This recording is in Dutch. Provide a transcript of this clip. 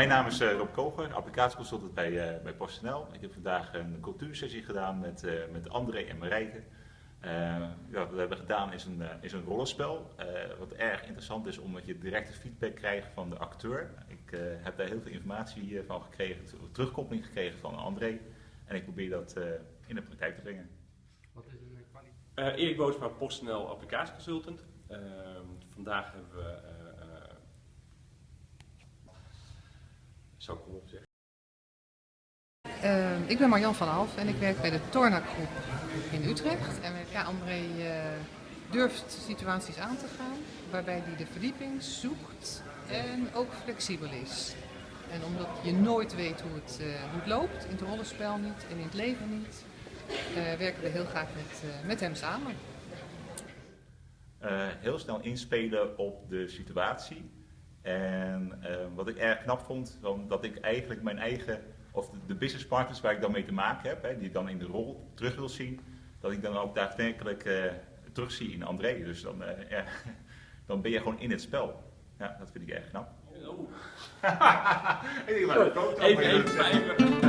mijn naam is uh, Rob Koger, applicatieconsultant bij, uh, bij PostNL. Ik heb vandaag een cultuursessie gedaan met, uh, met André en Marijke. ja, wat we hebben gedaan is een, is een rollenspel. wat erg interessant is omdat je directe feedback krijgt van de acteur. Ik heb daar heel veel informatie van gekregen, terugkoppeling gekregen van André. En ik probeer dat in de praktijk te brengen. Wat is een kwaliteit? Erik Boosma, PostNL applicatieconsultant. Ehm, vandaag hebben we zou ik op zeggen. Uh, ik ben Marjan van Alf en ik werk bij de Tornak Groep in Utrecht. En ja, André uh, durft situaties aan te gaan waarbij hij de verdieping zoekt en ook flexibel is. En omdat je nooit weet hoe het, uh, hoe het loopt, in het rollenspel niet en in het leven niet, werken we heel graag met, met hem samen. heel snel inspelen op de situatie en uh, wat ik erg knap vond, dat ik eigenlijk mijn eigen, of de, de business partners waar ik dan mee te maken heb, hè, die ik dan in de rol terug wil zien, dat ik dan ook daadwerkelijk uh, terugzie in André. Dus dan, ja, dan ben je gewoon in het spel. Ja, dat vind ik erg knap. Oh. ik denk maar, even, even, even.